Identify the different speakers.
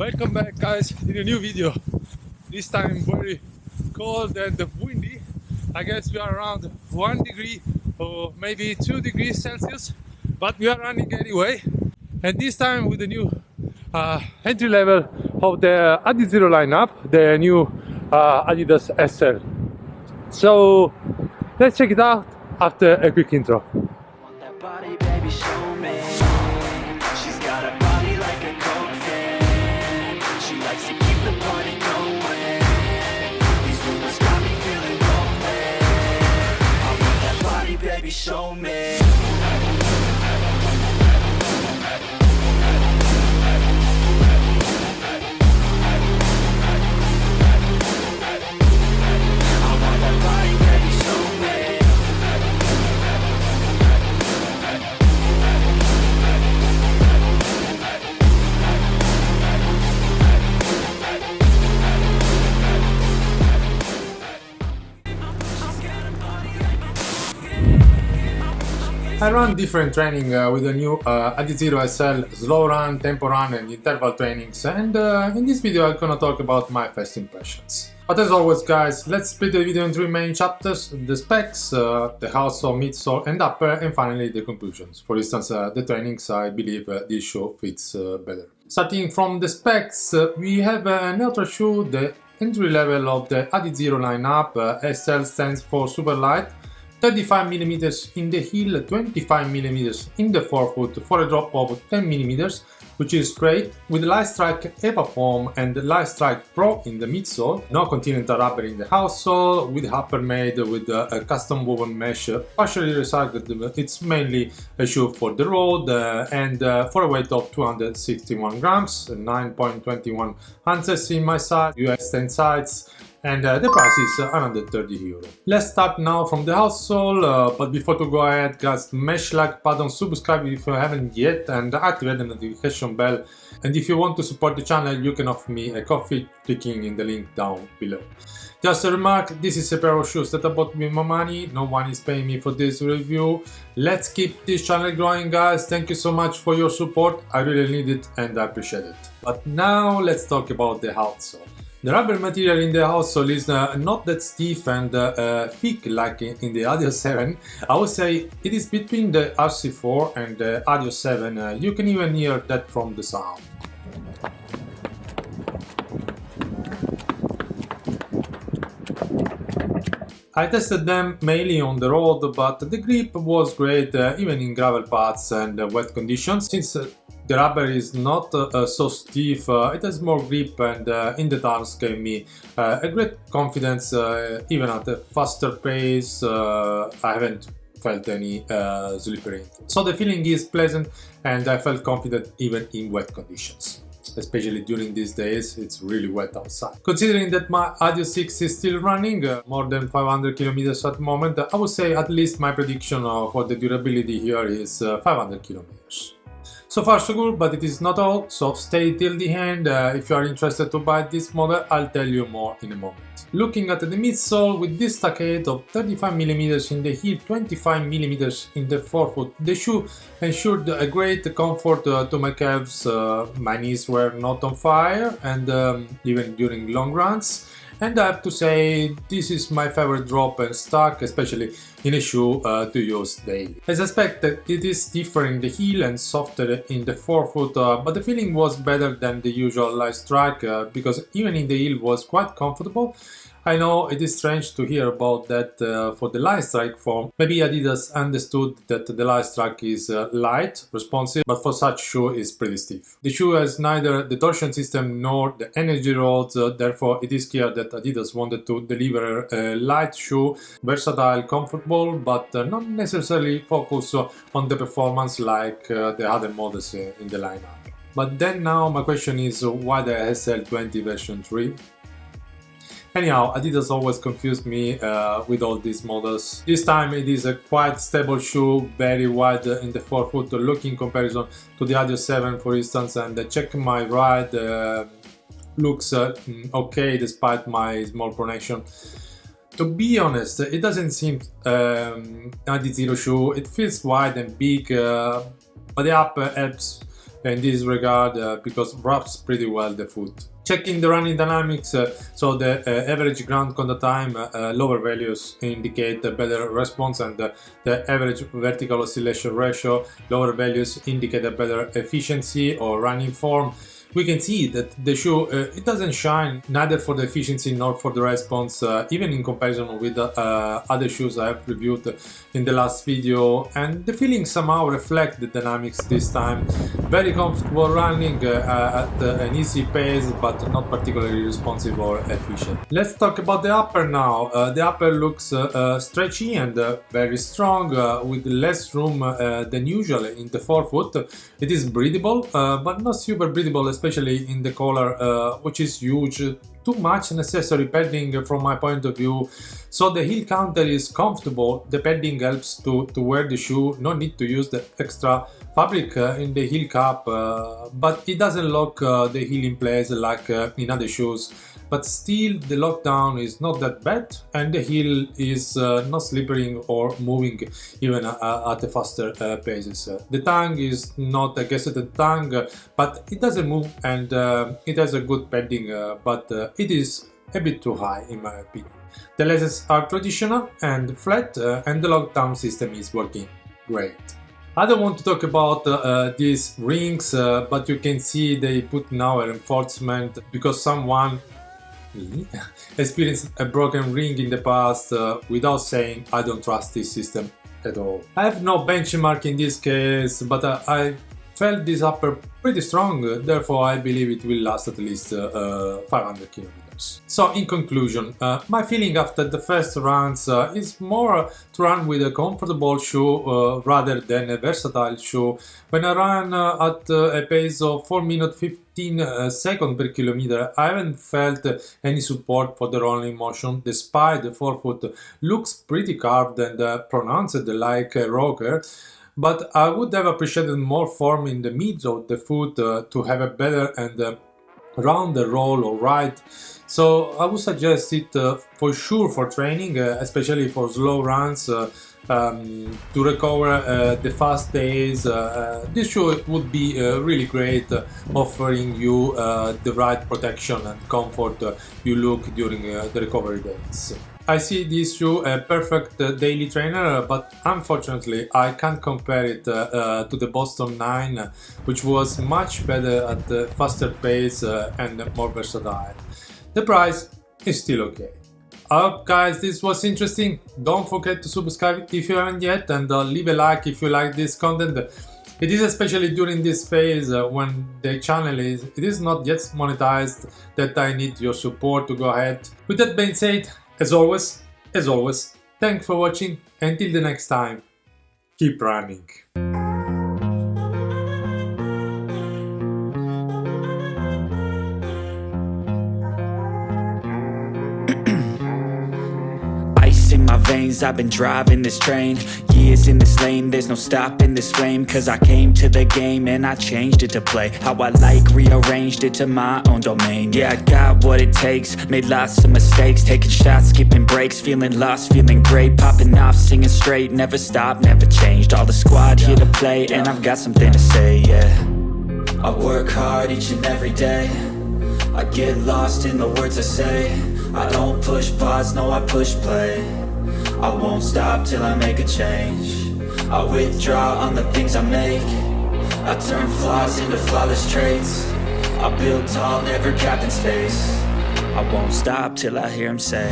Speaker 1: Welcome back guys in a new video. This time very cold and windy. I guess we are around one degree or maybe two degrees Celsius, but we are running anyway. And this time with the new uh, entry level of the Adizero lineup, the new uh, Adidas SL. So let's check it out after a quick intro.
Speaker 2: Show me. I
Speaker 1: run different training uh, with the new uh, Adizero SL, slow run, tempo run and interval trainings and uh, in this video I'm gonna talk about my first impressions. But as always guys, let's split the video in three main chapters, the specs, uh, the outsole, midsole and upper and finally the conclusions. For instance, uh, the trainings I believe uh, this shoe fits uh, better. Starting from the specs, uh, we have an shoe, the entry level of the Adizero lineup, SL stands for super light 35mm in the heel, 25mm in the forefoot for a drop of 10mm, which is great, with Lightstrike Evafoam and Lightstrike Pro in the midsole, no continental rubber in the outsole, with upper made with a custom woven mesh, partially recycled, it's mainly a shoe for the road, uh, and uh, for a weight of 261 grams, 9.21 ounces in my size, US 10 size, and uh, the price is uh, 130 euro. Let's start now from the outsole, uh, but before to go ahead guys, smash like button, subscribe if you haven't yet and activate the notification bell and if you want to support the channel you can offer me a coffee clicking in the link down below. Just a remark, this is a pair of shoes that I bought with my money, no one is paying me for this review. Let's keep this channel growing guys, thank you so much for your support, I really need it and I appreciate it. But now let's talk about the outsole. The rubber material in the outsole is uh, not that stiff and uh, uh, thick like in, the Adios 7. I would say it is between the RC4 and the Adios 7. Uh, you can even hear that from the sound. I tested them mainly on the road, but the grip was great uh, even in gravel paths and uh, wet conditions. Since uh, the rubber is not uh, so stiff, uh, it has more grip and uh, in the turns gave me uh, a great confidence uh, even at a faster pace. uh, I haven't felt any uh, slippery. So the feeling is pleasant and I felt confident even in wet conditions especially during these days it's really wet outside. Considering that my Adios 6 is still running uh, more than 500 kilometers at the moment, I would say at least my prediction uh, for the durability here is uh, 500 kilometers. So far so good, but it is not all, so stay till the end. Uh, if you are interested to buy this model, I'll tell you more in a moment. Looking at the midsole, with this stockade of 35mm in the heel, 25mm in the forefoot, the shoe ensured a great comfort uh, to my calves. Uh, my knees were not on fire, and um, even during long runs. And I have to say, this is my favorite drop and stack, especially in a shoe uh, to use daily. As expected, it is stiffer in the heel and softer in the forefoot, uh, but the feeling was better than the usual light strike uh, because even in the heel was quite comfortable. I know it is strange to hear about that uh, for the light strike form. Maybe Adidas understood that the light strike is uh, light, responsive, but for such shoe is pretty stiff. The shoe has neither the torsion system nor the energy rods, uh, therefore it is clear that Adidas wanted to deliver a light shoe, versatile, comfortable, but uh, not necessarily focus on the performance like uh, the other models uh, in the lineup. But then now my question is why the SL20 version 3? Anyhow, Adidas always confused me uh, with all these models. This time it is a quite stable shoe, very wide in the forefoot look in comparison to the Adios 7 for instance and check my ride uh, looks uh, okay despite my small pronation. To be honest, it doesn't seem um, zero shoe, it feels wide and big, uh, but the upper helps in this regard uh, because wraps pretty well the foot. Checking the running dynamics, uh, so the uh, average ground contact time, uh, lower values indicate a better response and the average vertical oscillation ratio, lower values indicate a better efficiency or running form we can see that the shoe uh, it doesn't shine neither for the efficiency nor for the response uh, even in comparison with uh, other shoes I have reviewed in the last video. And the feeling somehow reflect the dynamics this time. Very comfortable running uh, at an easy pace but not particularly responsive or efficient. Let's talk about the upper now. Uh, the upper looks uh, stretchy and very strong with less room than usual in the forefoot. It is breathable but not super breathable especially in the collar, uh, which is huge, too much necessary padding from my point of view. So the heel counter is comfortable, the padding helps to, to wear the shoe, no need to use the extra fabric uh, in the heel cap, uh, but it doesn't lock uh, the heel in place like uh, in other shoes but still the lockdown is not that bad and the heel is uh, not slipping or moving even uh, at a faster uh, paces. the tongue is not a gusseted tongue but it doesn't move and uh, it has a good padding uh, but uh, it is a bit too high in my opinion. The laces are traditional and flat and the lockdown system is working great. I don't want to talk about uh, these rings, uh, but you can see they put now a reinforcement because someone me experienced a broken ring in the past uh, without saying I don't trust this system at all. I have no benchmark in this case, but uh, I felt this upper pretty strong, therefore I believe it will last at least uh, 500 kilometers. So in conclusion, uh, my feeling after the first runs uh, is more to run with a comfortable shoe uh, rather than a versatile shoe. When I run uh, at uh, a pace of 4 minutes 15 uh, seconds per kilometer, I haven't felt any support for the rolling motion? Despite the forefoot looks pretty carved and pronounced like a rocker but I would have appreciated more form in the mids of the foot uh, to have a better and uh, rounder roll or ride so I would suggest it uh, for sure for training, uh, especially for slow runs, uh, um, to recover uh, the fast days. Uh, uh, this shoe would be uh, really great, uh, offering you uh, the right protection and comfort you look during the recovery days. I see this shoe a perfect daily trainer, but unfortunately I can't compare it to the Boston 9, which was much better at a faster pace and more versatile. The price is still okay. Hope guys this was interesting. Don't forget to subscribe if you haven't yet and uh, leave a like if you like this content. It is especially during this phase uh, when the channel is it is not yet monetized that I need your support to go ahead. With that being said, as always, as always, thanks for watching. Until the next time, keep running.
Speaker 2: I've been driving this train. Years in this lane There's no stopping this flame. Cause I came to the game And I changed it to play How I like Rearranged it to my own domain. Yeah, I got what it takes. Made lots of mistakes. Taking shots, skipping breaks Feeling lost, feeling great. Popping off, singing straight. Never stopped, never changed. All the squad here to play And I've got something to say, yeah. I work hard each and every day. I get lost in the words I say. I don't push pause, no I push play I won't stop till I make a change. I withdraw on the things I make. I turn flaws into flawless traits. I build tall, never capped in space. I won't stop till I hear him say